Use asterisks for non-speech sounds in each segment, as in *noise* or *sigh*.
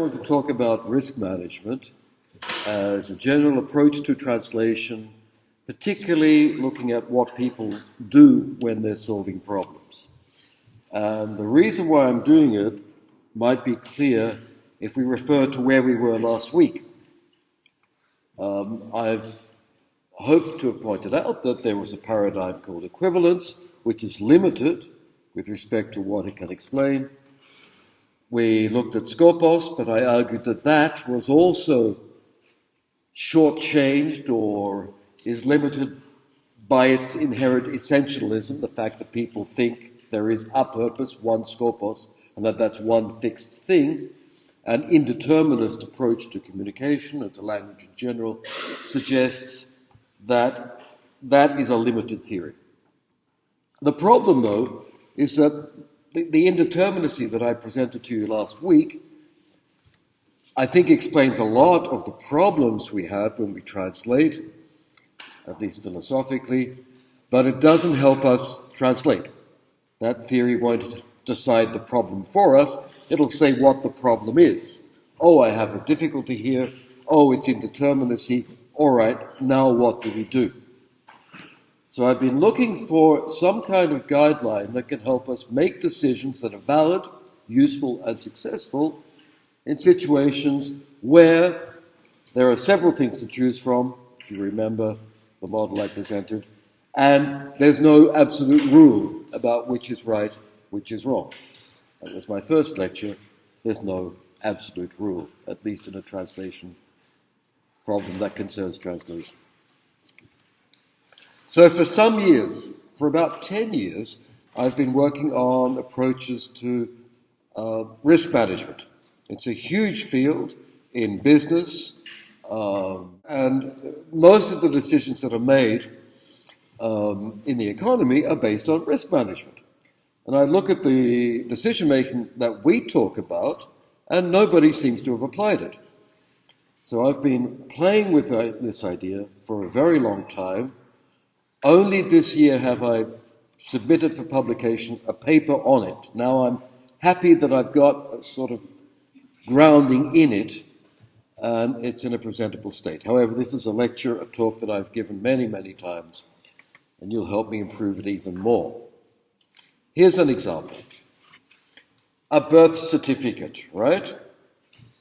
I want to talk about risk management as a general approach to translation, particularly looking at what people do when they're solving problems. And the reason why I'm doing it might be clear if we refer to where we were last week. Um, I've hoped to have pointed out that there was a paradigm called equivalence, which is limited with respect to what it can explain. We looked at Skopos, but I argued that that was also shortchanged or is limited by its inherent essentialism, the fact that people think there is a purpose, one Skopos, and that that's one fixed thing. An indeterminist approach to communication and to language in general suggests that that is a limited theory. The problem, though, is that the, indeterminacy that I presented to you last week, I think explains a lot of the problems we have when we translate, at least philosophically, but it doesn't help us translate. That theory won't decide the problem for us, it'll say what the problem is. Oh, I have a difficulty here. Oh, it's indeterminacy. All right, now what do we do? So I've been looking for some kind of guideline that can help us make decisions that are valid, useful, and successful in situations where there are several things to choose from, if you remember the model I presented, and there's no absolute rule about which is right, which is wrong. That was my first lecture. There's no absolute rule, at least in a translation problem that concerns translation. So for some years, for about 10 years, I've been working on approaches to uh, risk management. It's a huge field in business, um, and most of the decisions that are made um, in the economy are based on risk management. And I look at the decision making that we talk about, and nobody seems to have applied it. So I've been playing with uh, this idea for a very long time only this year have I submitted for publication a paper on it. Now I'm happy that I've got a sort of grounding in it and it's in a presentable state. However, this is a lecture, a talk that I've given many, many times, and you'll help me improve it even more. Here's an example a birth certificate, right?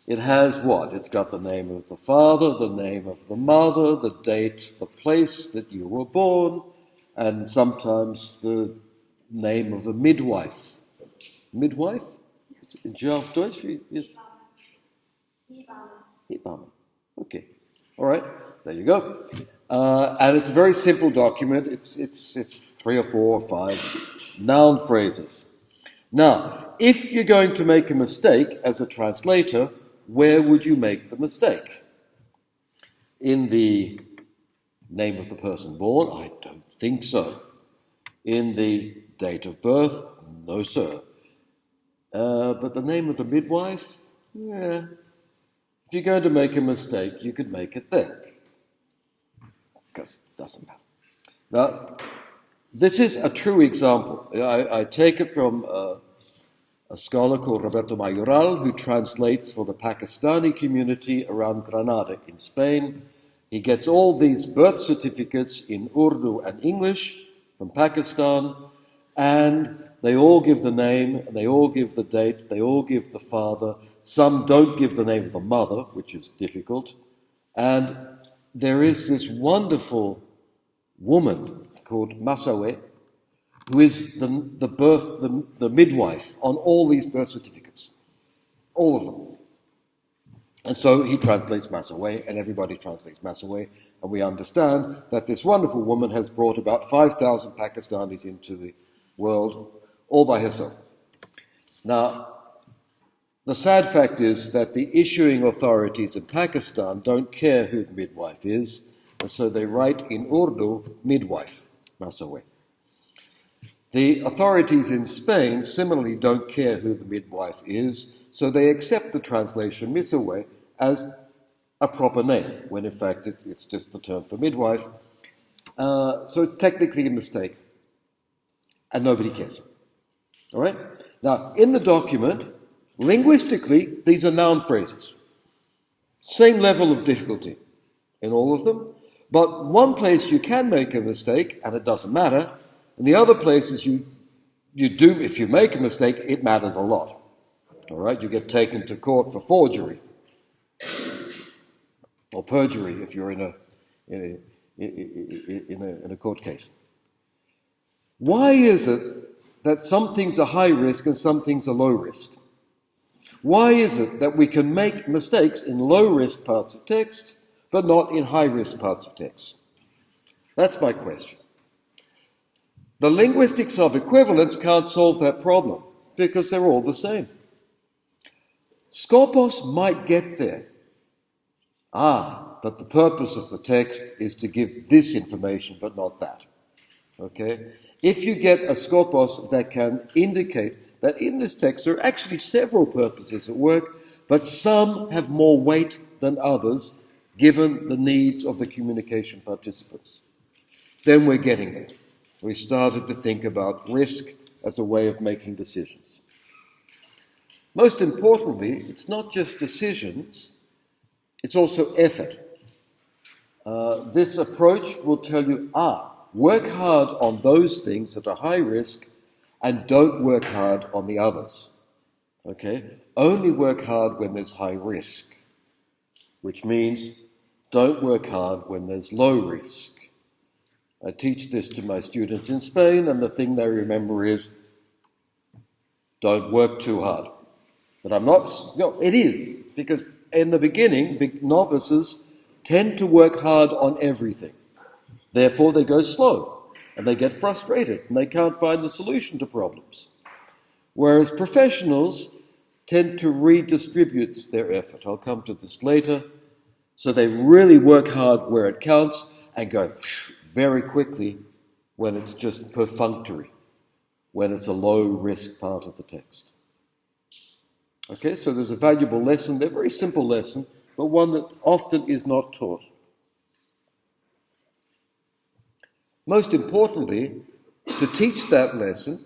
It has what? It's got the name of the father, the name of the mother, the date, the place that you were born, and sometimes the name of a midwife. Midwife? In German Deutsch? Yes. Hebamme. Okay. All right. There you go. Uh, and it's a very simple document. It's, it's, it's three or four or five noun phrases. Now, if you're going to make a mistake as a translator, where would you make the mistake? In the name of the person born? I don't think so. In the date of birth? No, sir. Uh, but the name of the midwife? Yeah. If you're going to make a mistake, you could make it there. Because it doesn't matter. Now, this is a true example. I, I take it from uh, a scholar called Roberto Mayoral, who translates for the Pakistani community around Granada in Spain. He gets all these birth certificates in Urdu and English from Pakistan, and they all give the name, they all give the date, they all give the father. Some don't give the name of the mother, which is difficult. And there is this wonderful woman called Masawe, who is the, the birth, the, the midwife on all these birth certificates. All of them. And so he translates Masawe, and everybody translates Masawe, and we understand that this wonderful woman has brought about 5,000 Pakistanis into the world all by herself. Now, the sad fact is that the issuing authorities in Pakistan don't care who the midwife is, and so they write in Urdu midwife, Masawe. The authorities in Spain similarly don't care who the midwife is, so they accept the translation Misawe as a proper name, when in fact it's, it's just the term for midwife. Uh, so it's technically a mistake, and nobody cares. All right? Now, in the document, Linguistically, these are noun phrases. Same level of difficulty in all of them, but one place you can make a mistake and it doesn't matter, and the other places you, you do, if you make a mistake, it matters a lot. All right, you get taken to court for forgery or perjury if you're in a, in a, in a, in a court case. Why is it that some things are high risk and some things are low risk? Why is it that we can make mistakes in low risk parts of text, but not in high risk parts of text? That's my question. The linguistics of equivalence can't solve that problem because they're all the same. Skopos might get there. Ah, but the purpose of the text is to give this information, but not that. Okay? If you get a skopos that can indicate that in this text there are actually several purposes at work, but some have more weight than others given the needs of the communication participants. Then we're getting there. We started to think about risk as a way of making decisions. Most importantly, it's not just decisions, it's also effort. Uh, this approach will tell you ah, work hard on those things that are high risk and don't work hard on the others. Okay? Only work hard when there's high risk, which means don't work hard when there's low risk. I teach this to my students in Spain, and the thing they remember is don't work too hard. But I'm not, no, it is, because in the beginning, big novices tend to work hard on everything. Therefore, they go slow and they get frustrated and they can't find the solution to problems. Whereas professionals tend to redistribute their effort. I'll come to this later. So they really work hard where it counts and go very quickly when it's just perfunctory, when it's a low risk part of the text. Okay, so there's a valuable lesson there, very simple lesson, but one that often is not taught. Most importantly, to teach that lesson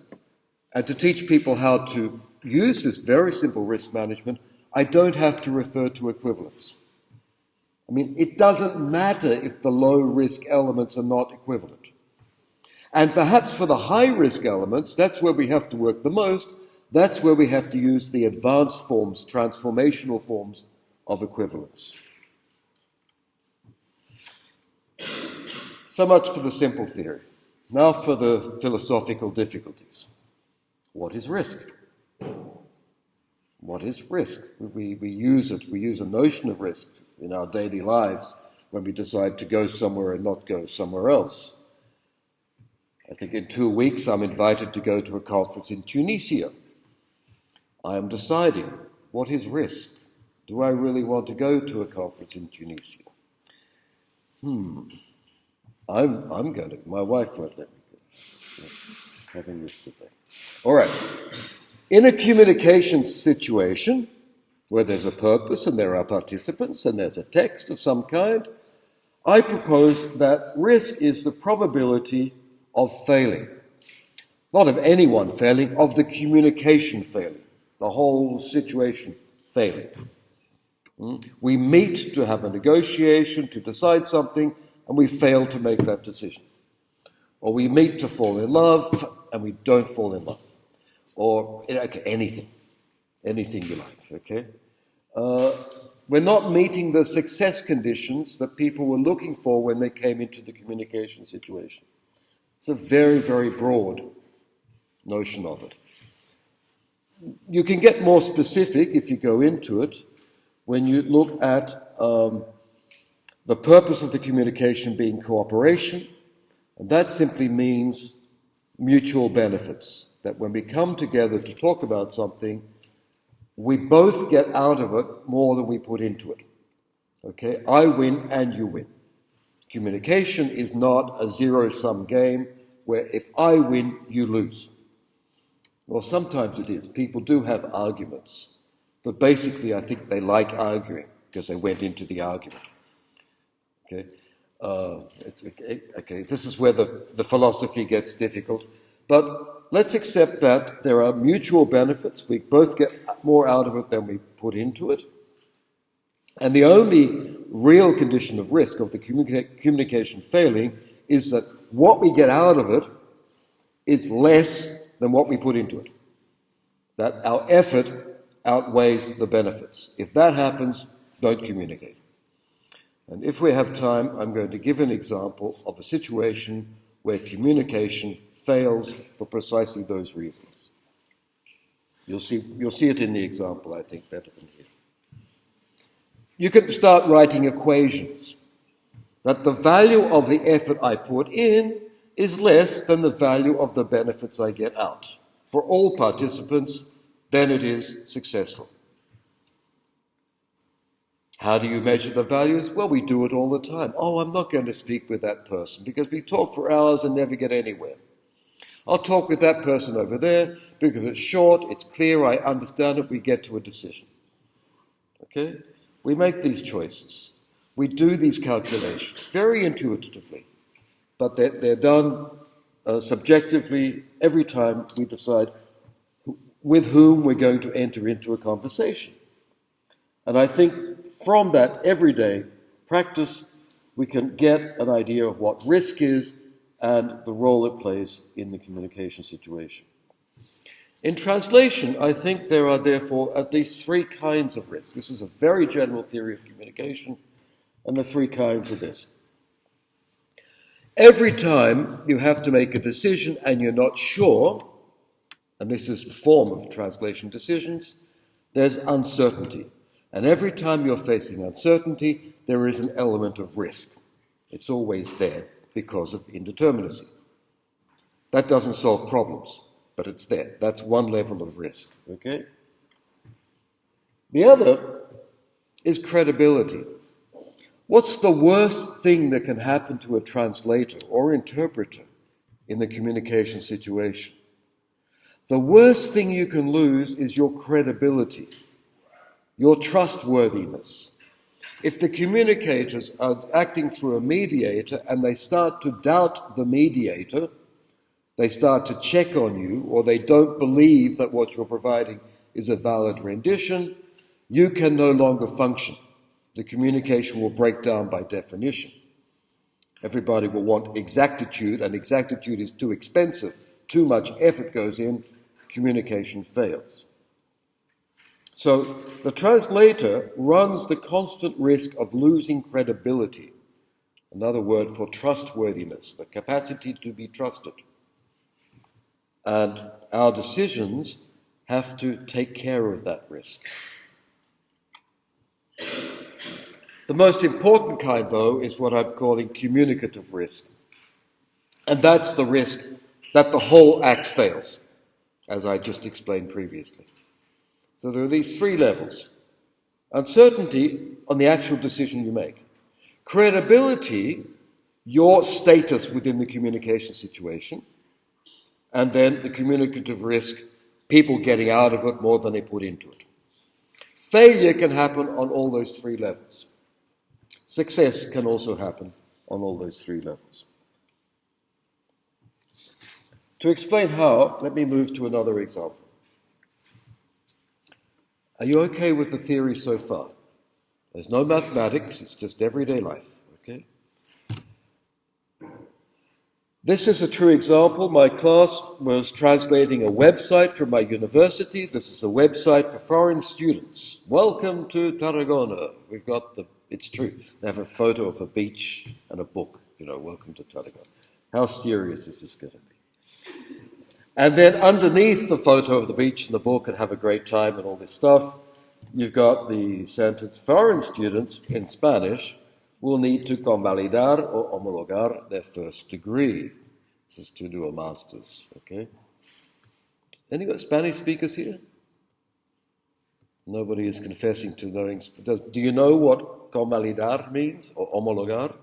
and to teach people how to use this very simple risk management, I don't have to refer to equivalence. I mean, it doesn't matter if the low risk elements are not equivalent. And perhaps for the high risk elements, that's where we have to work the most. That's where we have to use the advanced forms, transformational forms of equivalence. So much for the simple theory. Now for the philosophical difficulties. What is risk? What is risk? We, we use it, we use a notion of risk in our daily lives when we decide to go somewhere and not go somewhere else. I think in two weeks I'm invited to go to a conference in Tunisia. I am deciding what is risk? Do I really want to go to a conference in Tunisia? Hmm. I'm, I'm going to. My wife won't let me go. Having this debate. All right. In a communication situation where there's a purpose and there are participants and there's a text of some kind, I propose that risk is the probability of failing. Not of anyone failing, of the communication failing, the whole situation failing. Hmm? We meet to have a negotiation, to decide something, and we fail to make that decision. Or we meet to fall in love and we don't fall in love. Or okay, anything. Anything you like, okay? Uh, we're not meeting the success conditions that people were looking for when they came into the communication situation. It's a very, very broad notion of it. You can get more specific if you go into it when you look at um, the purpose of the communication being cooperation, and that simply means mutual benefits. That when we come together to talk about something, we both get out of it more than we put into it. Okay? I win and you win. Communication is not a zero sum game where if I win, you lose. Well, sometimes it is. People do have arguments. But basically, I think they like arguing because they went into the argument. Okay, uh, okay, this is where the, the philosophy gets difficult. But let's accept that there are mutual benefits. We both get more out of it than we put into it. And the only real condition of risk of the communica- communication failing is that what we get out of it is less than what we put into it. That our effort outweighs the benefits. If that happens, don't communicate. And if we have time, I'm going to give an example of a situation where communication fails for precisely those reasons. You'll see, you'll see it in the example, I think, better than here. You can start writing equations that the value of the effort I put in is less than the value of the benefits I get out. For all participants, then it is successful. How do you measure the values? Well, we do it all the time. Oh, I'm not going to speak with that person because we talk for hours and never get anywhere. I'll talk with that person over there because it's short, it's clear, I understand it, we get to a decision. Okay? We make these choices. We do these calculations very intuitively, but they're, they're done uh, subjectively every time we decide with whom we're going to enter into a conversation. And I think from that everyday practice, we can get an idea of what risk is and the role it plays in the communication situation. In translation, I think there are therefore at least three kinds of risk. This is a very general theory of communication, and the three kinds are this. Every time you have to make a decision and you're not sure, and this is the form of translation decisions, there's uncertainty. And every time you're facing uncertainty, there is an element of risk. It's always there because of indeterminacy. That doesn't solve problems, but it's there. That's one level of risk. Okay? The other is credibility. What's the worst thing that can happen to a translator or interpreter in the communication situation? The worst thing you can lose is your credibility, your trustworthiness. If the communicators are acting through a mediator and they start to doubt the mediator, they start to check on you, or they don't believe that what you're providing is a valid rendition, you can no longer function. The communication will break down by definition. Everybody will want exactitude, and exactitude is too expensive. Too much effort goes in, communication fails. So the translator runs the constant risk of losing credibility, another word for trustworthiness, the capacity to be trusted. And our decisions have to take care of that risk. The most important kind, though, is what I'm calling communicative risk. And that's the risk that the whole act fails, as I just explained previously. So there are these three levels uncertainty on the actual decision you make, credibility, your status within the communication situation, and then the communicative risk, people getting out of it more than they put into it. Failure can happen on all those three levels. Success can also happen on all those three levels. To explain how, let me move to another example. Are you okay with the theory so far? There's no mathematics, it's just everyday life, okay? This is a true example. My class was translating a website from my university. This is a website for foreign students. Welcome to Tarragona. We've got the, it's true. They have a photo of a beach and a book, you know, welcome to Tarragona. How serious is this going to be? And then underneath the photo of the beach and the book and have a great time and all this stuff, you've got the sentence foreign students in Spanish will need to convalidar or homologar their first degree. This is to do a master's, okay? Any Spanish speakers here? Nobody is confessing to knowing. Does, do you know what convalidar means or homologar?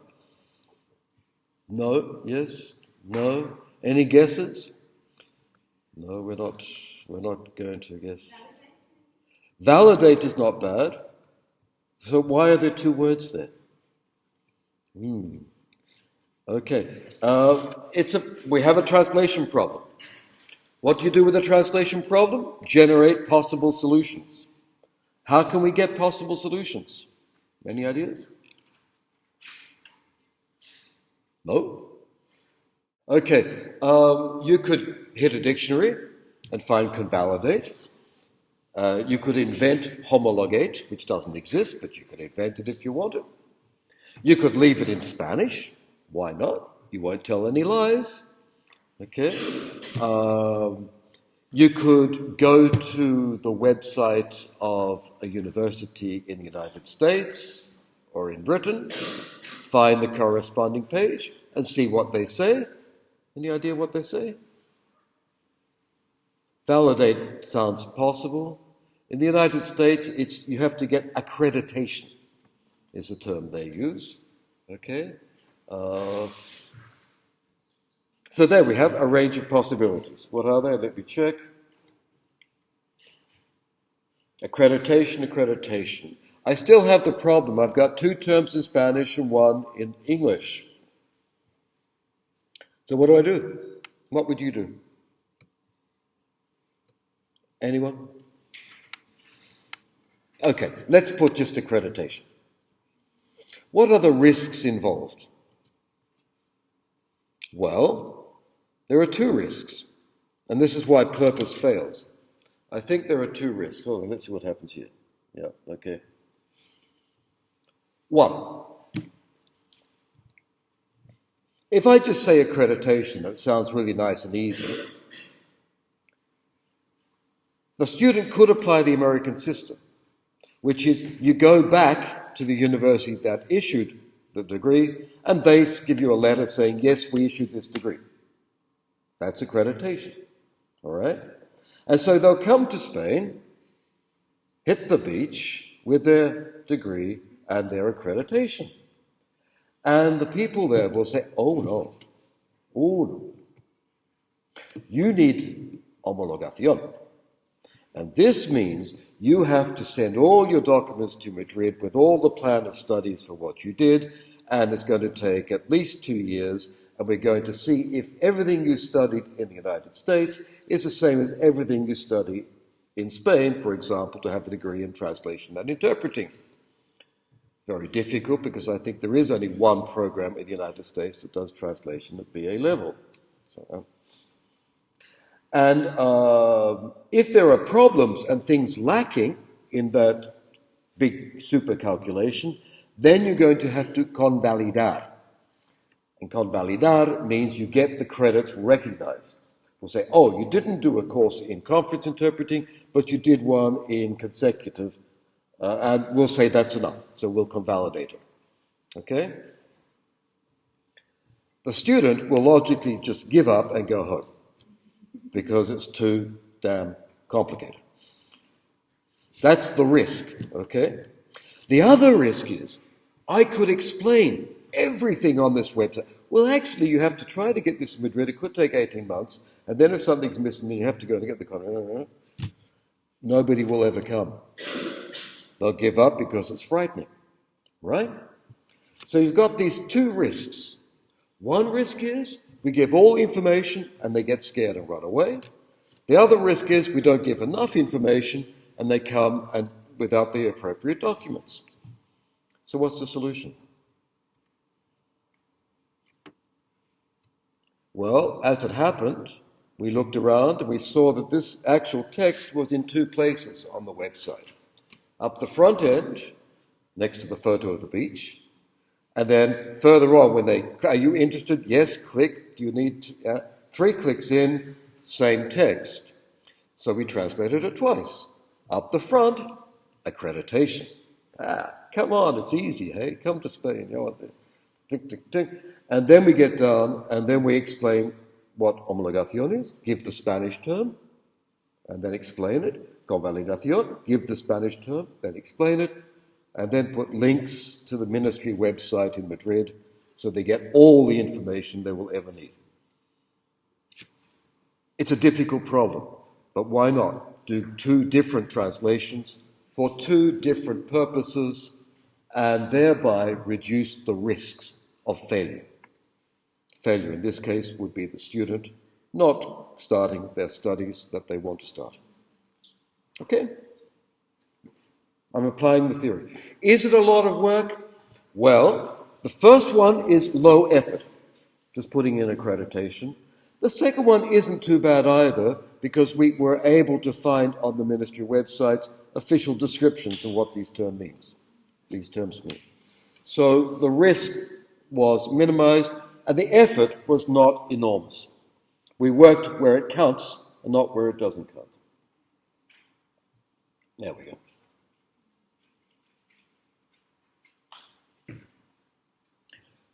No? Yes? No? Any guesses? No, we're not, we're not going to guess. Validate is not bad. So why are there two words there? Hmm. Okay. Uh, it's a, we have a translation problem. What do you do with a translation problem? Generate possible solutions. How can we get possible solutions? Any ideas? No? Okay, um, you could hit a dictionary and find convalidate. Uh, you could invent homologate, which doesn't exist, but you could invent it if you wanted. You could leave it in Spanish. Why not? You won't tell any lies. Okay? Um, you could go to the website of a university in the United States or in Britain, find the corresponding page, and see what they say. Any idea what they say? Validate sounds possible. In the United States, it's, you have to get accreditation, is the term they use. Okay? Uh, so there we have a range of possibilities. What are they? Let me check. Accreditation, accreditation. I still have the problem. I've got two terms in Spanish and one in English. So what do I do? What would you do? Anyone? Okay, let's put just accreditation. What are the risks involved? Well, there are two risks, and this is why purpose fails. I think there are two risks. Hold on, let's see what happens here. Yeah, okay. One, if I just say accreditation, that sounds really nice and easy. The student could apply the American system, which is you go back to the university that issued the degree and they give you a letter saying, yes, we issued this degree. That's accreditation. All right? And so they'll come to Spain, hit the beach with their degree and their accreditation. And the people there will say, oh no, oh no. You need homologación. And this means you have to send all your documents to Madrid with all the plan of studies for what you did, and it's going to take at least two years, and we're going to see if everything you studied in the United States is the same as everything you study in Spain, for example, to have a degree in translation and interpreting very difficult because I think there is only one program in the United States that does translation at BA level. So, uh, and uh, if there are problems and things lacking in that big super calculation, then you're going to have to convalidar. And convalidar means you get the credits recognized. We'll say, oh, you didn't do a course in conference interpreting, but you did one in consecutive uh, and we'll say that's enough. So we'll convalidate it. Okay? The student will logically just give up and go home because it's too damn complicated. That's the risk, okay? The other risk is I could explain everything on this website. Well, actually, you have to try to get this in Madrid. It could take 18 months. And then if something's missing, then you have to go and get the contract. Nobody will ever come. They'll give up because it's frightening, right? So you've got these two risks. One risk is we give all information and they get scared and run away. The other risk is we don't give enough information and they come and without the appropriate documents. So what's the solution? Well, as it happened, we looked around and we saw that this actual text was in two places on the website up the front end, next to the photo of the beach. And then further on, when they, are you interested? Yes, click. Do you need uh, three clicks in, same text. So we translated it twice. Up the front, accreditation. Ah, come on, it's easy, hey? Come to Spain. You know, tick, tick, tick. And then we get down, and then we explain what homologación is, give the Spanish term, and then explain it convalidación, give the Spanish term, then explain it, and then put links to the ministry website in Madrid so they get all the information they will ever need. It's a difficult problem, but why not do two different translations for two different purposes and thereby reduce the risks of failure? Failure in this case would be the student not starting their studies that they want to start. Okay? I'm applying the theory. Is it a lot of work? Well, the first one is low effort, just putting in accreditation. The second one isn't too bad either because we were able to find on the ministry websites official descriptions of what these means. These terms mean. So the risk was minimized and the effort was not enormous. We worked where it counts and not where it doesn't count. There we go.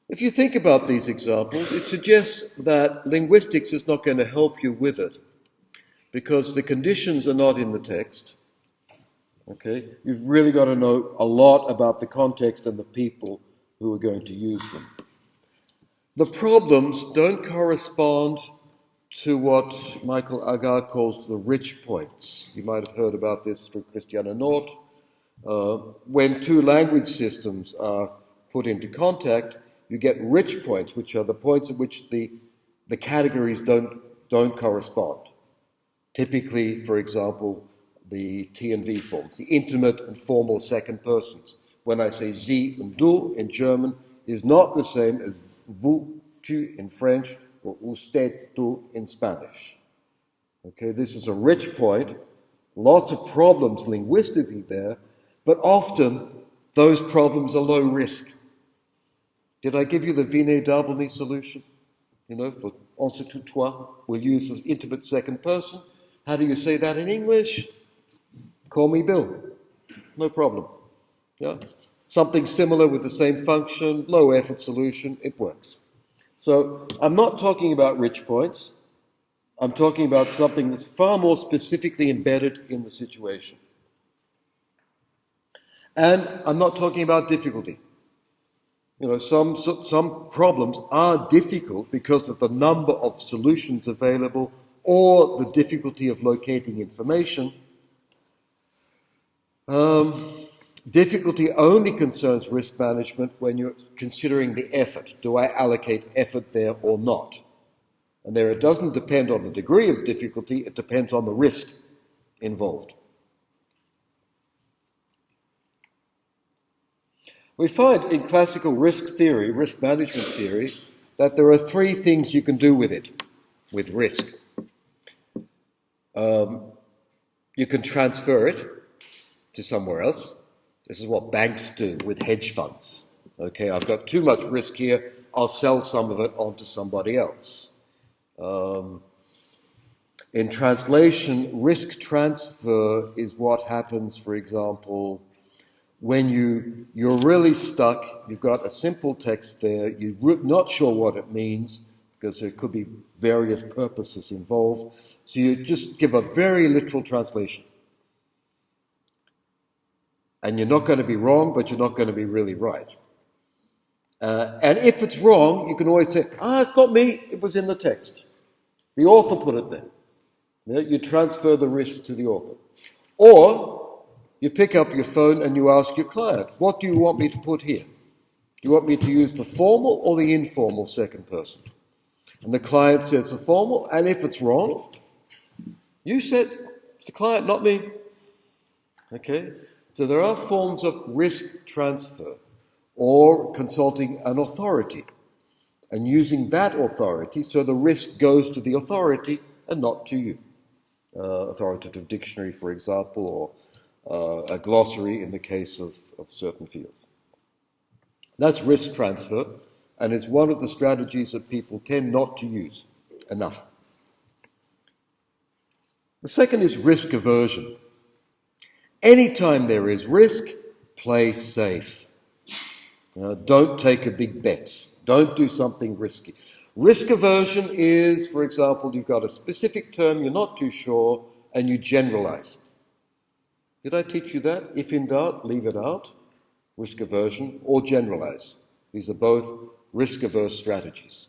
If you think about these examples, it suggests that linguistics is not going to help you with it because the conditions are not in the text. Okay? You've really got to know a lot about the context and the people who are going to use them. The problems don't correspond to what Michael Agar calls the rich points. You might have heard about this through Christiane Nord. Uh, when two language systems are put into contact, you get rich points, which are the points at which the, the categories don't, don't correspond. Typically, for example, the T and V forms, the intimate and formal second persons. When I say Sie and du in German, is not the same as vous, tu in French, usted, tu in Spanish. Okay, this is a rich point. Lots of problems linguistically there, but often those problems are low risk. Did I give you the Vinay Darbelnet solution? You know, for ensuite toi, we'll use this intimate second person. How do you say that in English? Call me Bill. No problem. Yeah? Something similar with the same function, low effort solution, it works. So I'm not talking about rich points. I'm talking about something that's far more specifically embedded in the situation. And I'm not talking about difficulty. You know, some, some problems are difficult because of the number of solutions available or the difficulty of locating information. Um, difficulty only concerns risk management when you're considering the effort. Do I allocate effort there or not? And there it doesn't depend on the degree of difficulty, it depends on the risk involved. We find in classical risk theory, risk management theory, that there are three things you can do with it, with risk. Um, you can transfer it to somewhere else. This is what banks do with hedge funds. Okay, I've got too much risk here, I'll sell some of it on to somebody else. Um, in translation, risk transfer is what happens, for example, when you, you're really stuck, you've got a simple text there, you're not sure what it means, because there could be various purposes involved, so you just give a very literal translation. And you're not going to be wrong, but you're not going to be really right. Uh, and if it's wrong, you can always say, ah, it's not me, it was in the text. The author put it there. You, know, you transfer the risk to the author. Or you pick up your phone and you ask your client, What do you want me to put here? Do you want me to use the formal or the informal second person? And the client says the formal, and if it's wrong, you said it's the client, not me. Okay? So there are forms of risk transfer or consulting an authority and using that authority so the risk goes to the authority and not to you. Uh, authoritative dictionary, for example, or uh, a glossary in the case of, of certain fields. That's risk transfer, and it's one of the strategies that people tend not to use enough. The second is risk aversion. Anytime there is risk, play safe. Don't take a big bet. Don't do something risky. Risk aversion is, for example, you've got a specific term, you're not too sure, and you generalize. Did I teach you that? If in doubt, leave it out, risk aversion, or generalize. These are both risk averse strategies.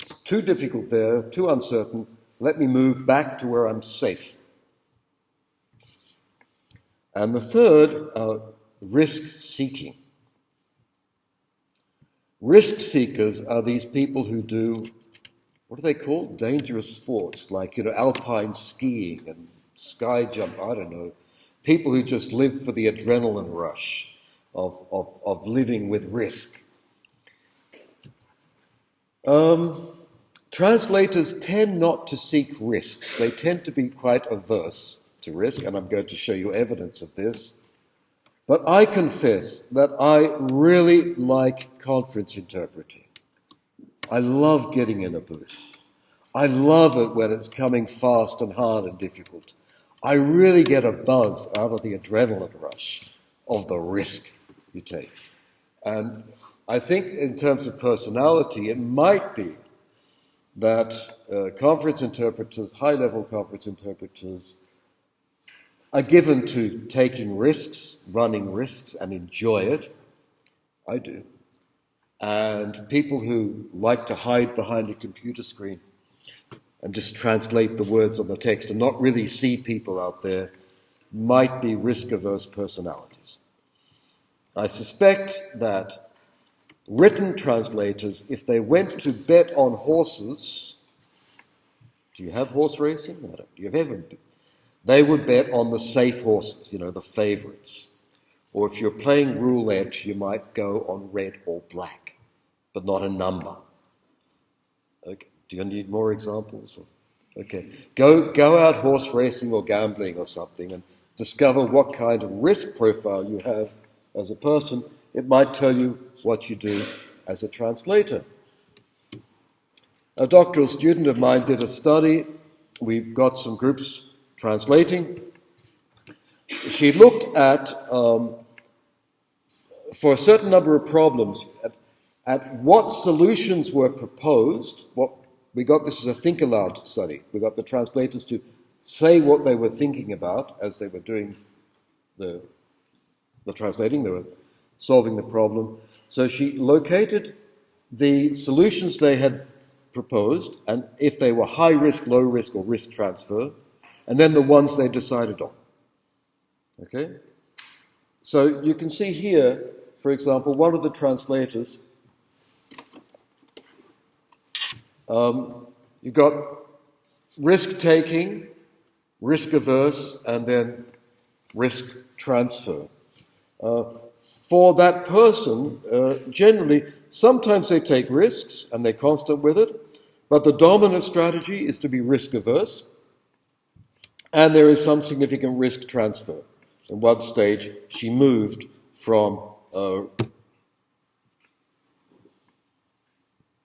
It's too difficult there, too uncertain. Let me move back to where I'm safe. And the third, uh, risk seeking. Risk seekers are these people who do what are they called? Dangerous sports, like, you know, alpine skiing and sky jump, I don't know. People who just live for the adrenaline rush of, of, of living with risk. Um, translators tend not to seek risks. They tend to be quite averse to risk, and I'm going to show you evidence of this. But I confess that I really like conference interpreting. I love getting in a booth. I love it when it's coming fast and hard and difficult. I really get a buzz out of the adrenaline rush of the risk you take. And I think, in terms of personality, it might be that uh, conference interpreters, high level conference interpreters, are given to taking risks, running risks, and enjoy it. I do. And people who like to hide behind a computer screen and just translate the words on the text and not really see people out there might be risk averse personalities. I suspect that written translators, if they went to bet on horses, do you have horse racing? No, do you have ever they would bet on the safe horses, you know, the favorites. Or if you're playing roulette, you might go on red or black, but not a number. Okay. Do you need more examples? Okay. Go, go out horse racing or gambling or something and discover what kind of risk profile you have as a person. It might tell you what you do as a translator. A doctoral student of mine did a study. We've got some groups translating, she looked at, um, for a certain number of problems, at, at, what solutions were proposed. What we got this as a think aloud study. We got the translators to say what they were thinking about as they were doing the, the translating, they were solving the problem. So she located the solutions they had proposed, and if they were high risk, low risk, or risk transfer, and then the ones they decided on. Okay? So you can see here, for example, one of the translators, um, you got risk taking, risk averse, and then risk transfer. Uh, for that person, uh, generally, sometimes they take risks and they're constant with it, but the dominant strategy is to be risk averse and there is some significant risk transfer. At one stage, she moved from uh,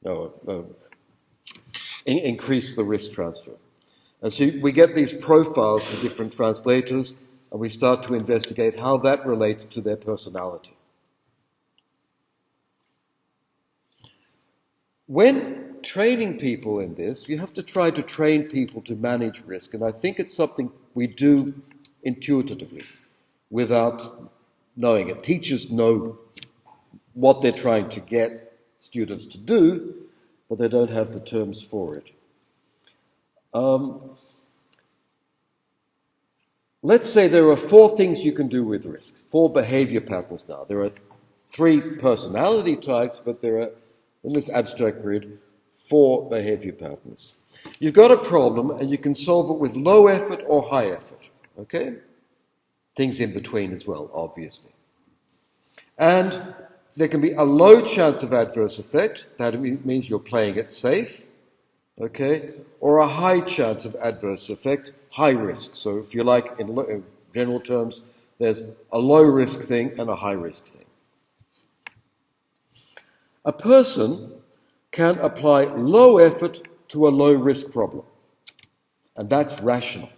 no, uh, in, increase the risk transfer. And so we get these profiles for different translators, and we start to investigate how that relates to their personality. When training people in this, you have to try to train people to manage risk. And I think it's something we do intuitively without knowing it. Teachers know what they're trying to get students to do, but they don't have the terms for it. Um, let's say there are four things you can do with risks, four behavior patterns now. There are three personality types, but there are, in this abstract grid, four behavior patterns. You've got a problem and you can solve it with low effort or high effort. Okay? Things in between as well, obviously. And there can be a low chance of adverse effect. That means you're playing it safe. Okay? Or a high chance of adverse effect, high risk. So if you like, in, in general terms, there's a low risk thing and a high risk thing. A person can apply low effort to a low risk problem. And that's rational.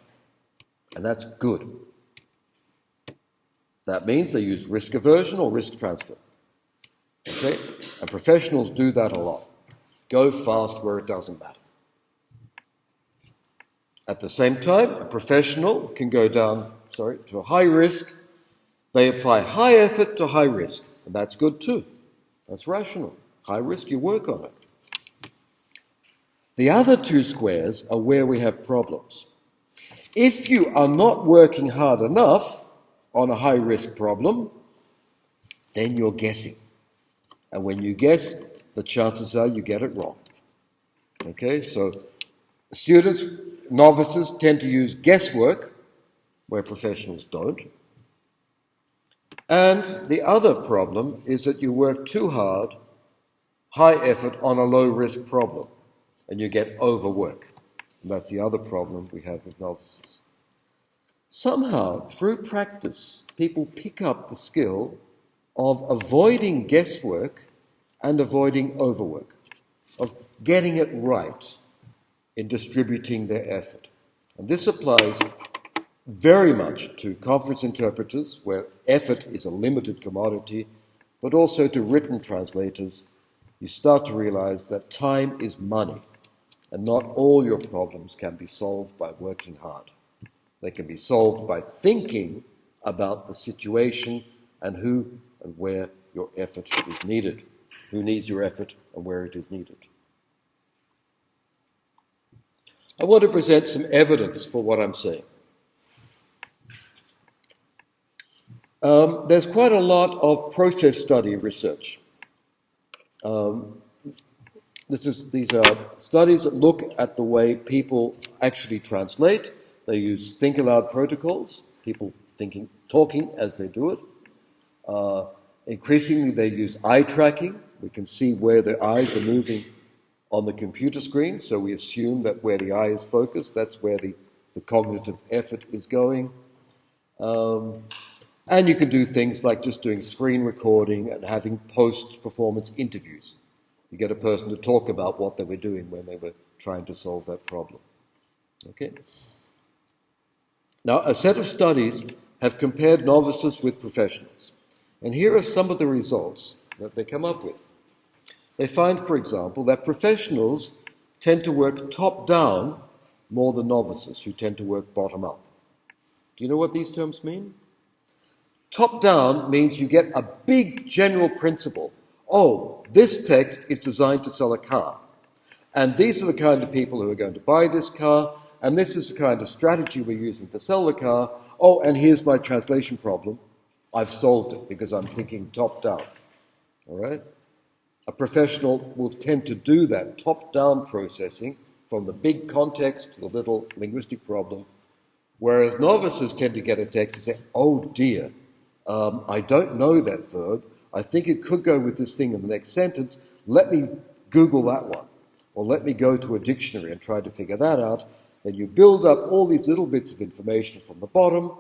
And that's good. That means they use risk aversion or risk transfer. Okay? And professionals do that a lot. Go fast where it doesn't matter. At the same time, a professional can go down, sorry, to a high risk. They apply high effort to high risk. And that's good too. That's rational. High risk, you work on it. The other two squares are where we have problems. If you are not working hard enough on a high risk problem, then you're guessing. And when you guess, the chances are you get it wrong. Okay, so students, novices tend to use guesswork where professionals don't. And the other problem is that you work too hard, high effort on a low risk problem, and you get overwork. And that's the other problem we have with novices. Somehow, through practice, people pick up the skill of avoiding guesswork and avoiding overwork, of getting it right in distributing their effort. And this applies very much to conference interpreters, where effort is a limited commodity, but also to written translators. You start to realize that time is money, and not all your problems can be solved by working hard. They can be solved by thinking about the situation and who and where your effort is needed, who needs your effort and where it is needed. I want to present some evidence for what I'm saying. Um, there's quite a lot of process study research. Um, is, these are studies that look at the way people actually translate. They use think aloud protocols, people thinking, talking as they do it. Uh, increasingly, they use eye tracking. We can see where the eyes are moving on the computer screen, so we assume that where the eye is focused, that's where the, the cognitive effort is going. Um, and you can do things like just doing screen recording and having post performance interviews. You get a person to talk about what they were doing when they were trying to solve that problem. Okay? Now, a set of studies have compared novices with professionals. And here are some of the results that they come up with. They find, for example, that professionals tend to work top down more than novices, who tend to work bottom up. Do you know what these terms mean? Top down means you get a big general principle. Oh, this text is designed to sell a car. And these are the kind of people who are going to buy this car. And this is the kind of strategy we're using to sell the car. Oh, and here's my translation problem. I've solved it because I'm thinking top down. All right? A professional will tend to do that top down processing from the big context to the little linguistic problem, whereas novices tend to get a text and say, oh dear, um, I don't know that verb. I think it could go with this thing in the next sentence. Let me Google that one. Or let me go to a dictionary and try to figure that out. Then you build up all these little bits of information from the bottom,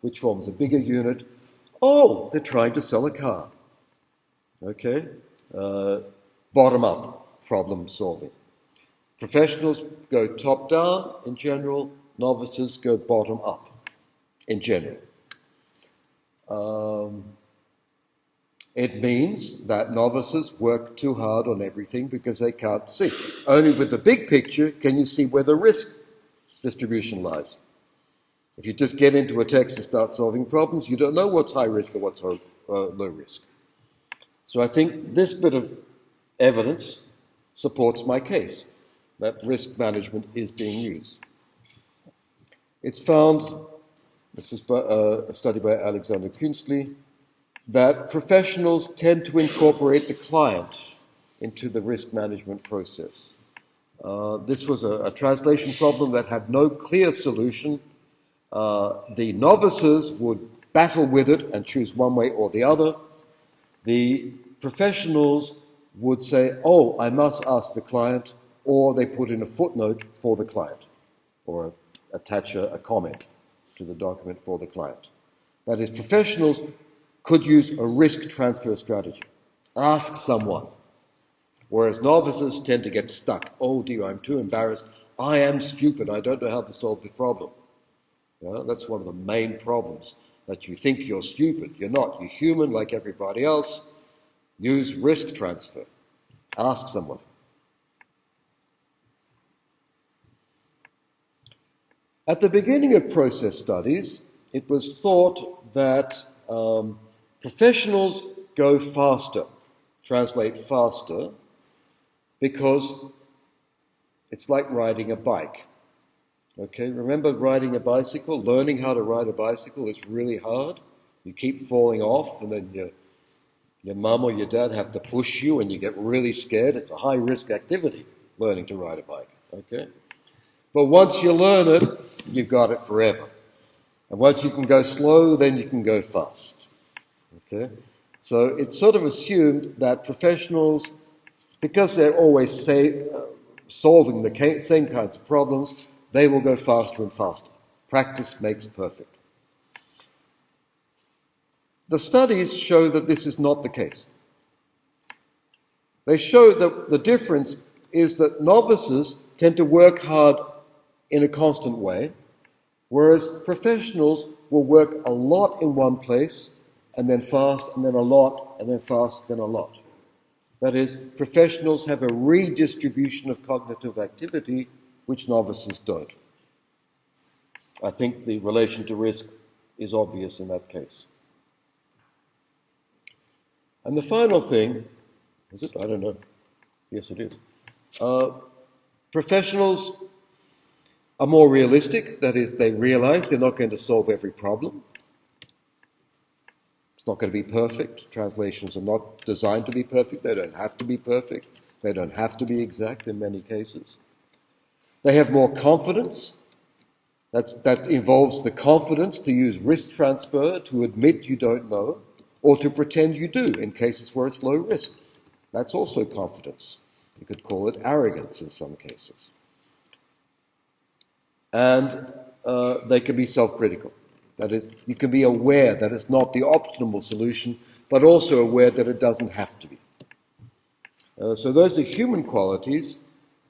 which forms a bigger unit. Oh, they're trying to sell a car. Okay? Uh, bottom up problem solving. Professionals go top down in general, novices go bottom up in general. Um, it means that novices work too hard on everything because they can't see. Only with the big picture can you see where the risk distribution lies. If you just get into a text and start solving problems, you don't know what's high risk or what's low, uh, low risk. So I think this bit of evidence supports my case that risk management is being used. It's found this is uh, a study by Alexander Künzli, that professionals tend to incorporate the client into the risk management process. Uh, this was a, a, translation problem that had no clear solution. Uh, the novices would battle with it and choose one way or the other. The professionals would say, Oh, I must ask the client, or they put in a footnote for the client, or attach a, a comment to the document for the client. That is, professionals could use a risk transfer strategy. Ask someone. Whereas novices tend to get stuck. Oh dear, I'm too embarrassed. I am stupid. I don't know how to solve this problem. That's one of the main problems. That you think you're stupid. You're not. You're human like everybody else. Use risk transfer. Ask someone. At the beginning of process studies, it was thought that um, professionals go faster, translate faster, because it's like riding a bike. Okay, remember riding a bicycle? Learning how to ride a bicycle is really hard. You keep falling off, and then your, your mum or your dad have to push you, and you get really scared. It's a high risk activity. learning to ride a bike. Okay? But once you learn it, you've got it forever. And once you can go slow, then you can go fast. Okay? So it's sort of assumed that professionals, because they're always say, uh, solving the same kinds of problems, they will go faster and faster. Practice makes perfect. The studies show that this is not the case. They show that the difference is that novices tend to work hard in a constant way, whereas professionals will work a lot in one place and then fast and then a lot and then fast, then a lot. That is, professionals have a redistribution of cognitive activity which novices don't. I think the relation to risk is obvious in that case. And the final thing, is it? I don't know. Yes, it is. Uh, professionals are more realistic, that is, they realize they're not going to solve every problem. It's not going to be perfect. Translations are not designed to be perfect. They don't have to be perfect. They don't have to be exact in many cases. They have more confidence. That, that involves the confidence to use risk transfer, to admit you don't know, or to pretend you do in cases where it's low risk. That's also confidence. You could call it arrogance in some cases. And uh, they can be self critical. That is, you can be aware that it's not the optimal solution, but also aware that it doesn't have to be. Uh, so, those are human qualities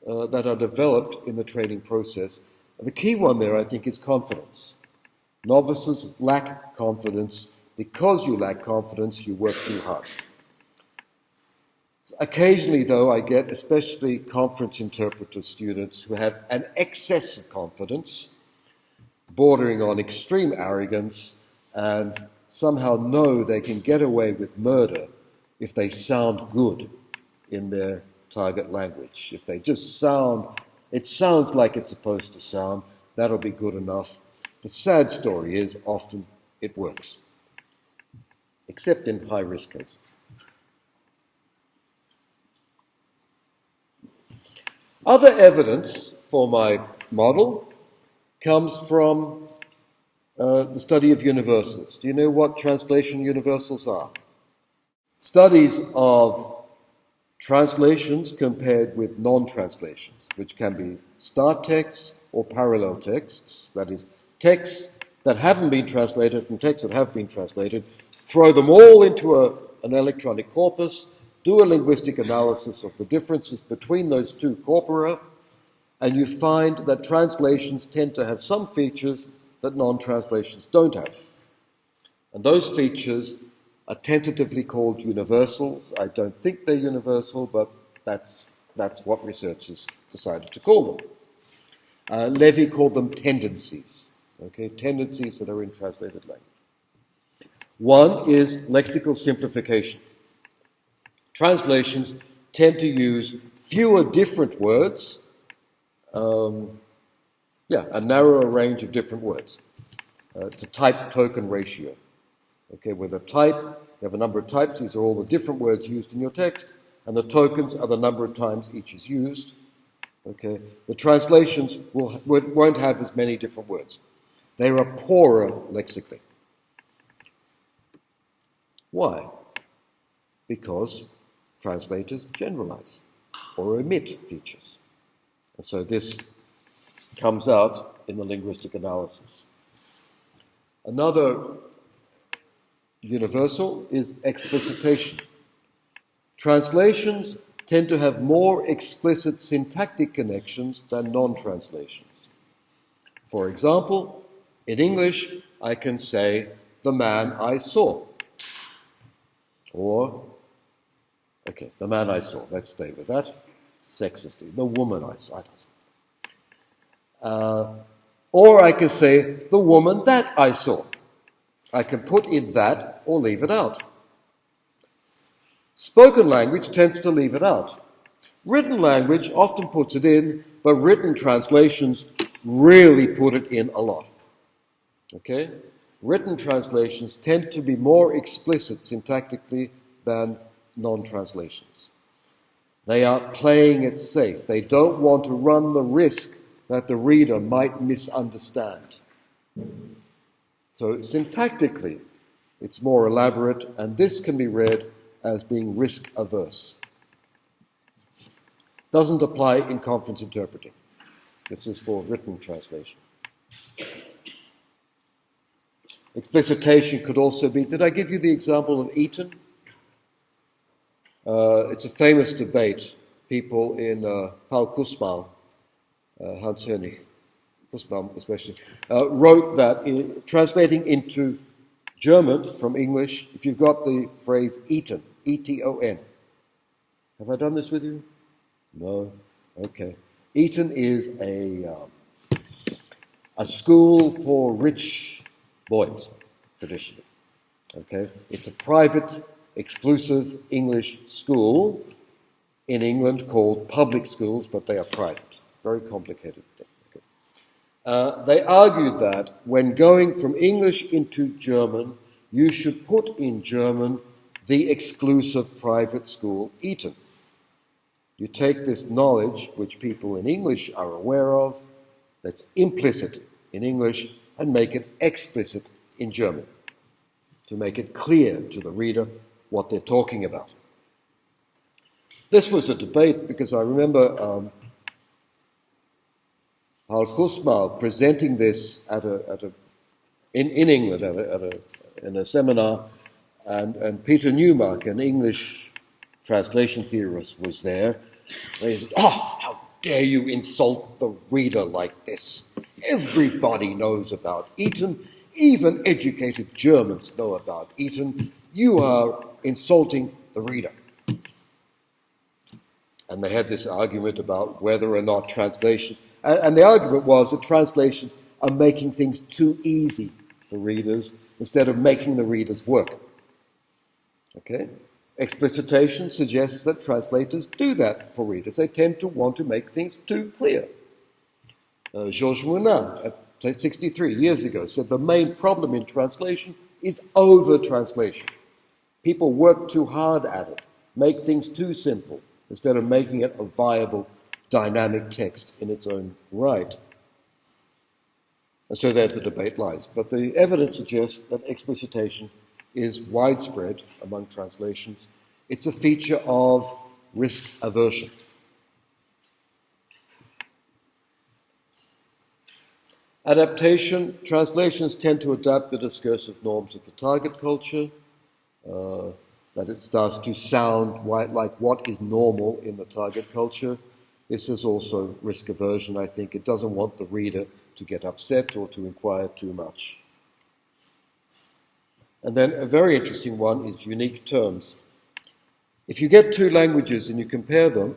uh, that are developed in the training process. The key one there, I think, is confidence. Novices lack confidence. Because you lack confidence, you work too hard. Occasionally, though, I get especially conference interpreter students who have an excess of confidence, bordering on extreme arrogance, and somehow know they can get away with murder if they sound good in their target language. If they just sound, it sounds like it's supposed to sound, that'll be good enough. The sad story is often it works, except in high risk cases. Other evidence for my model comes from uh, the study of universals. Do you know what translation universals are? Studies of translations compared with non translations, which can be start texts or parallel texts, that is, texts that haven't been translated and texts that have been translated, throw them all into a, an electronic corpus do a linguistic analysis of the differences between those two corpora, and you find that translations tend to have some features that non translations don't have. And those features are tentatively called universals. I don't think they're universal, but that's, that's what researchers decided to call them. Uh, Levy called them tendencies, okay, tendencies that are in translated language. One is lexical simplification translations tend to use fewer different words, um, yeah, a narrower range of different words. Uh, it's a type token ratio. Okay, with a type, you have a number of types, these are all the different words used in your text, and the tokens are the number of times each is used. Okay, the translations will, won't have as many different words. They are poorer lexically. Why? Because translators generalize or omit features. And so this comes out in the linguistic analysis. Another universal is explicitation. Translations tend to have more explicit syntactic connections than non translations. For example, in English, I can say, the man I saw, or Okay, the man I saw. Let's stay with that. Sexist. The woman I saw. Uh, or I can say the woman that I saw. I can put in that or leave it out. Spoken language tends to leave it out. Written language often puts it in, but written translations really put it in a lot. Okay? Written translations tend to be more explicit syntactically than non translations. They are playing it safe. They don't want to run the risk that the reader might misunderstand. So, syntactically, it's more elaborate, and this can be read as being risk averse. Doesn't apply in conference interpreting. This is for written translation. Explicitation could also be. Did I give you the example of Eton? Uh, it's a famous debate. People in uh, Paul Kussmaul, uh, Hans Hönig, Kussmaul especially, uh, wrote that in, translating into German from English, if you've got the phrase Eton, E T O N. Have I done this with you? No? Okay. Eton is a, um, a school for rich boys, traditionally. Okay? It's a private, exclusive English school in England called public schools, but they are private. Very complicated. Uh, they argued that when going from English into German, you should put in German the exclusive private school Eton. You take this knowledge, which people in English are aware of, that's implicit in English, and make it explicit in German, to make it clear to the reader what they're talking about. This was a debate because I remember um, Paul Kussmaul presenting this at a, at a, in, in England at a, at a, in a seminar, and, and Peter Newmark, an English translation theorist, was there. He said, Oh, how dare you insult the reader like this? Everybody knows about Eton. Even educated Germans know about Eton. You are insulting the reader. And they had this argument about whether or not translations, and the argument was that translations are making things too easy for readers instead of making the readers work. Okay? Explicitation suggests that translators do that for readers. They tend to want to make things too clear. Uh, Georges Mounin, 63 years ago, said the main problem in translation is over translation. People work too hard at it, make things too simple, instead of making it a viable, dynamic text in its own right. And so there the debate lies. But the evidence suggests that explicitation is widespread among translations. It's a feature of risk aversion. Adaptation, translations tend to adapt the discursive norms of the target culture, uh, that it starts to sound like what is normal in the target culture. This is also risk aversion, I think. It doesn't want the reader to get upset or to inquire too much. And then a very interesting one is unique terms. If you get two languages and you compare them,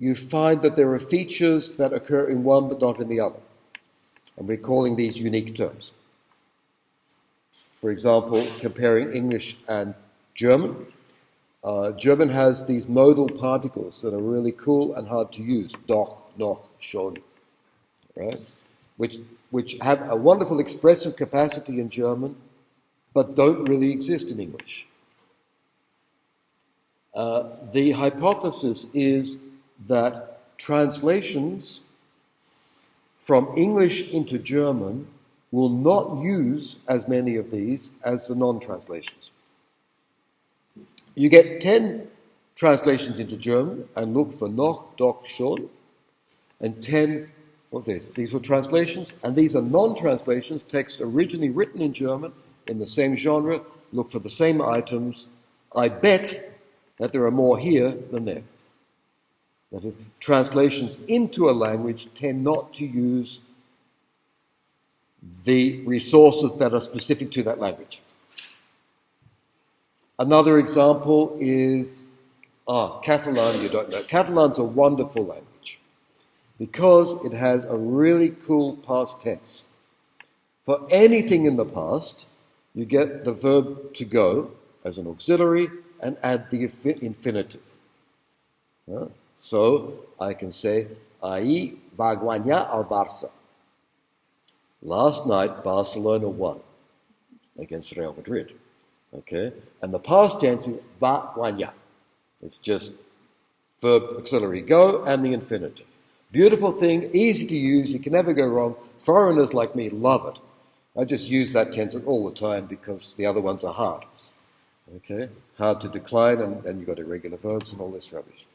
you find that there are features that occur in one but not in the other. And we're calling these unique terms. For example, comparing English and German. Uh, German has these modal particles that are really cool and hard to use. Doch, noch, schon. Right? Which, which have a wonderful expressive capacity in German, but don't really exist in English. Uh, the hypothesis is that translations from English into German will not use as many of these as the non translations. You get 10 translations into German and look for noch, doch, schon, and 10 of this. These were translations, and these are non translations, text originally written in German in the same genre, look for the same items. I bet that there are more here than there. That is, translations into a language tend not to use the resources that are specific to that language. Another example is ah, Catalan, you don't know. Catalan's a wonderful language because it has a really cool past tense. For anything in the past, you get the verb to go as an auxiliary and add the infinitive. Uh, so I can say, Ahí va guanyar al Barça. Last night, Barcelona won against Real Madrid. Okay? And the past tense is va guanyar. It's just verb auxiliary go, and the infinitive. Beautiful thing, easy to use, you can never go wrong. Foreigners like me love it. I just use that tense all the time because the other ones are hard. Okay? Hard to decline, and then you've got irregular verbs and all this rubbish.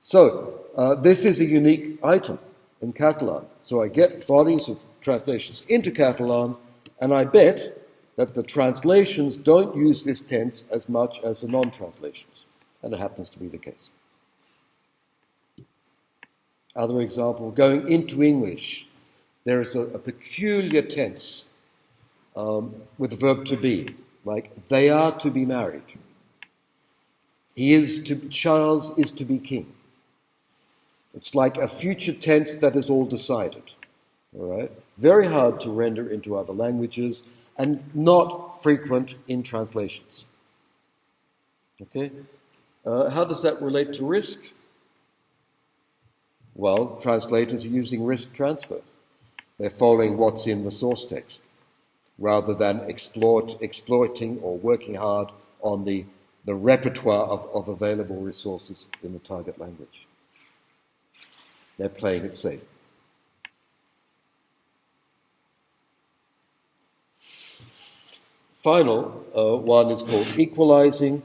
So, uh, this is a unique item in Catalan. So I get bodies of translations into Catalan, and I bet that the translations don't use this tense as much as the non translations. And it happens to be the case. Other example, going into English, there is a, a peculiar tense um, with the verb to be, like they are to be married. He is to, Charles is to be king. It's like a future tense that is all decided. All right? Very hard to render into other languages and not frequent in translations. Okay? Uh, how does that relate to risk? Well, translators are using risk transfer. They're following what's in the source text rather than exploit, exploiting or working hard on the, the repertoire of, of available resources in the target language. They're playing it safe. Final uh, one is called equalizing.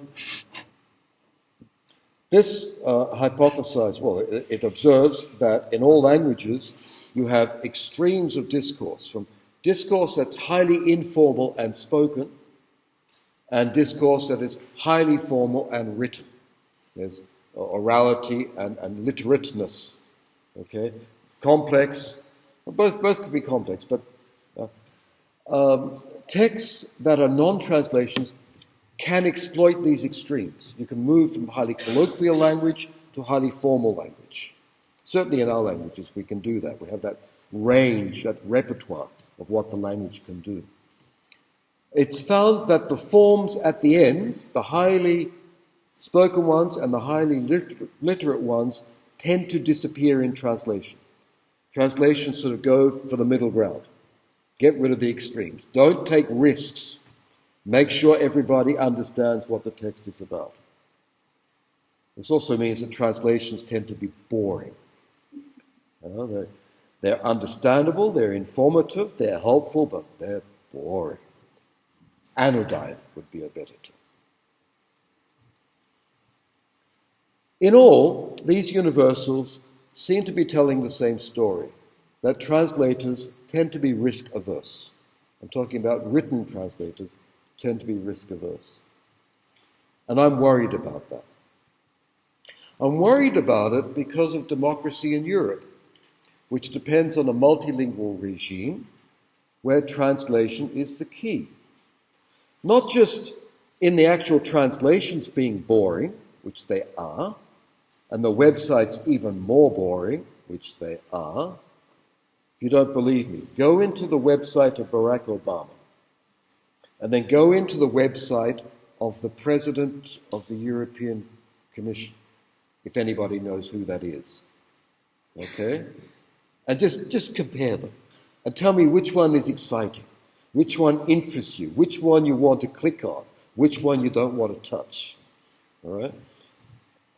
This uh, hypothesizes, well, it, it observes that in all languages you have extremes of discourse, from discourse that's highly informal and spoken, and discourse that is highly formal and written. There's orality and, and literateness Okay, complex. both both could be complex, but uh, um, texts that are non-translations can exploit these extremes. You can move from highly colloquial language to highly formal language. Certainly in our languages, we can do that. We have that range, that repertoire of what the language can do. It's found that the forms at the ends, the highly spoken ones and the highly liter- literate ones, tend to disappear in translation. Translations sort of go for the middle ground. Get rid of the extremes. Don't take risks. Make sure everybody understands what the text is about. This also means that translations tend to be boring. You know, they're, they're understandable, they're informative, they're helpful, but they're boring. Anodyne would be a better term. In all, these universals seem to be telling the same story that translators tend to be risk averse. I'm talking about written translators tend to be risk averse. And I'm worried about that. I'm worried about it because of democracy in Europe, which depends on a multilingual regime where translation is the key. Not just in the actual translations being boring, which they are, and the website's even more boring, which they are, if you don't believe me, go into the website of Barack Obama and then go into the website of the President of the European Commission, if anybody knows who that is. Okay? And just, just compare them and tell me which one is exciting, which one interests you, which one you want to click on, which one you don't want to touch. All right?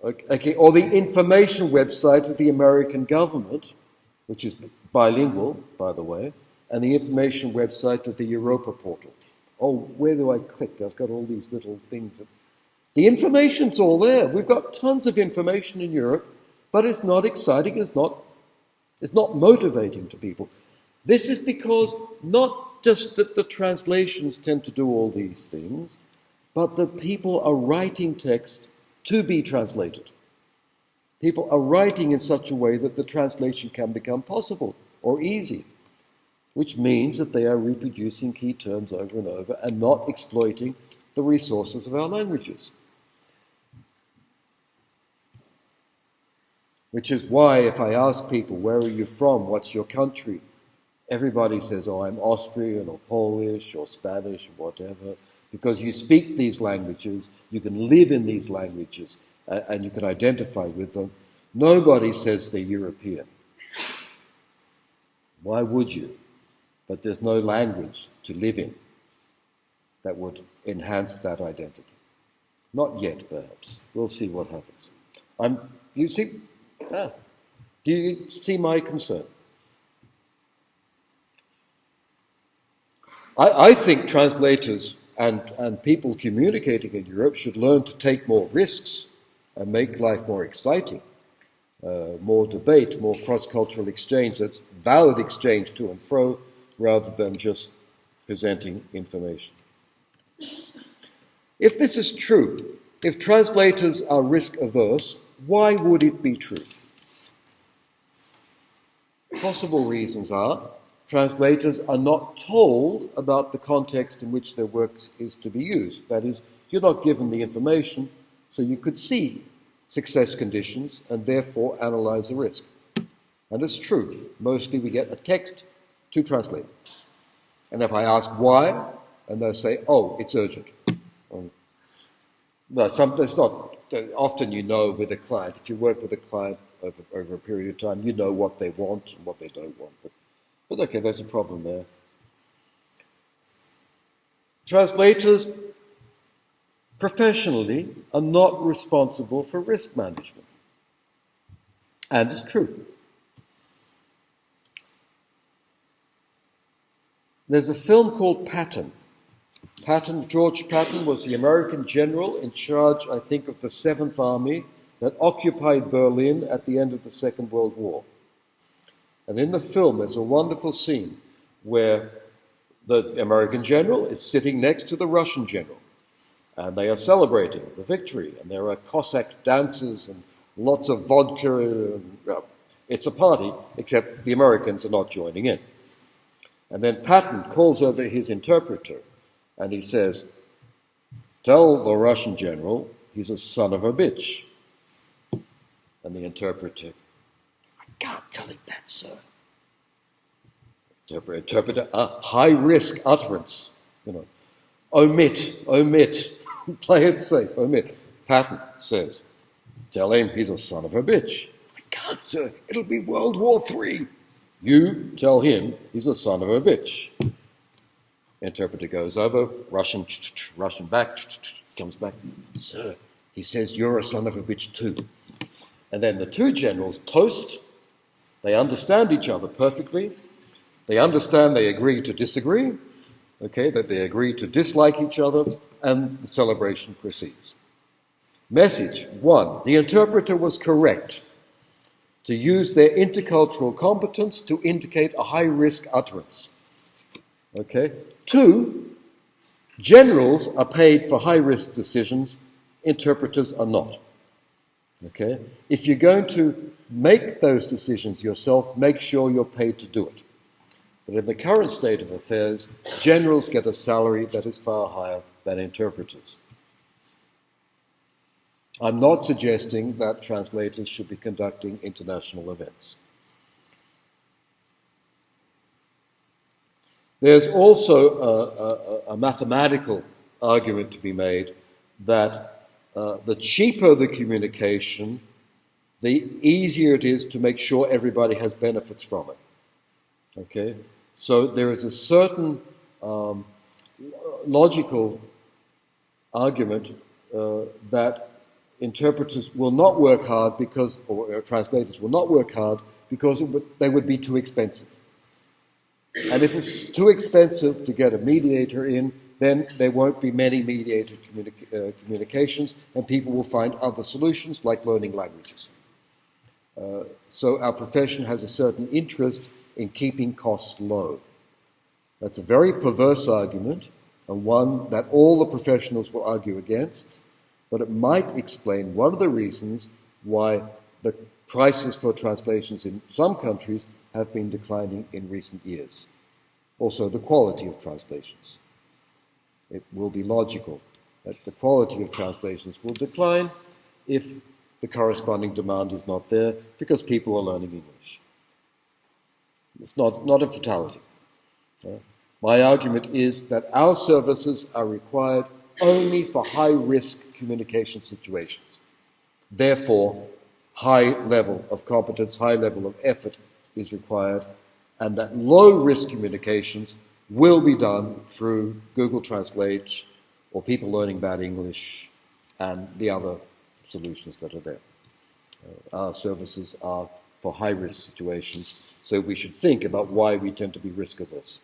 Okay, or the information website of the American government, which is bilingual, by the way, and the information website of the Europa portal. Oh, where do I click? I've got all these little things. The information's all there. We've got tons of information in Europe, but it's not exciting, it's not, it's not motivating to people. This is because not just that the translations tend to do all these things, but that people are writing text to be translated. People are writing in such a way that the translation can become possible or easy, which means that they are reproducing key terms over and over and not exploiting the resources of our languages. Which is why, if I ask people, where are you from? What's your country? Everybody says, oh, I'm Austrian or Polish or Spanish or whatever because you speak these languages, you can live in these languages, uh, and you can identify with them. Nobody says they're European. Why would you? But there's no language to live in that would enhance that identity. Not yet, perhaps. We'll see what happens. I'm, you see, ah, do you see my concern? I, I think translators and, and people communicating in Europe should learn to take more risks and make life more exciting. Uh, more debate, more cross cultural exchange, that's valid exchange to and fro, rather than just presenting information. If this is true, if translators are risk averse, why would it be true? Possible reasons are translators are not told about the context in which their work is to be used. That is, you're not given the information, so you could see success conditions and therefore analyze the risk. And it's true. Mostly we get a text to translate. And if I ask why, and they'll say, oh, it's urgent. Um, well, some, it's not, often you know with a client, if you work with a client over, over a period of time, you know what they want and what they don't want. But but okay, there's a problem there. Translators professionally are not responsible for risk management. And it's true. There's a film called Patton. Patton, George Patton, was the American general in charge, I think, of the Seventh Army that occupied Berlin at the end of the Second World War. And in the film, there's a wonderful scene where the American general is sitting next to the Russian general. And they are celebrating the victory. And there are Cossack dances and lots of vodka. It's a party, except the Americans are not joining in. And then Patton calls over his interpreter and he says, Tell the Russian general he's a son of a bitch. And the interpreter can't tell him that, sir. Interpreter, a high risk utterance. You know, omit, omit, *laughs* play it safe, omit. Patton says, tell him he's a son of a bitch. I can't, sir. It'll be World War Three. You tell him he's a son of a bitch. Interpreter goes over, Russian, Russian back, comes back. Sir, he says you're a son of a bitch too. And then the two generals toast they understand each other perfectly. They understand they agree to disagree, okay, that they agree to dislike each other, and the celebration proceeds. Message one the interpreter was correct to use their intercultural competence to indicate a high risk utterance. Okay? Two, generals are paid for high risk decisions, interpreters are not. Okay? If you're going to make those decisions yourself, make sure you're paid to do it. But in the current state of affairs, generals get a salary that is far higher than interpreters. I'm not suggesting that translators should be conducting international events. There's also a, a, a mathematical argument to be made that uh, the cheaper the communication, the easier it is to make sure everybody has benefits from it. Okay? So there is a certain um, logical argument uh, that interpreters will not work hard because, or translators will not work hard because would, they would be too expensive. And if it's too expensive to get a mediator in, then there won't be many mediated uh, communications, and people will find other solutions like learning languages. Uh, so our profession has a certain interest in keeping costs low. That's a very perverse argument, and one that all the professionals will argue against, but it might explain one of the reasons why the prices for translations in some countries have been declining in recent years. Also, the quality of translations it will be logical that the quality of translations will decline if the corresponding demand is not there because people are learning English. It's not, not a fatality. Uh, my argument is that our services are required only for high risk communication situations. Therefore, high level of competence, high level of effort is required, and that low risk communications will be done through Google Translate or people learning bad English and the other solutions that are there. Uh, our services are for high risk situations, so we should think about why we tend to be risk averse.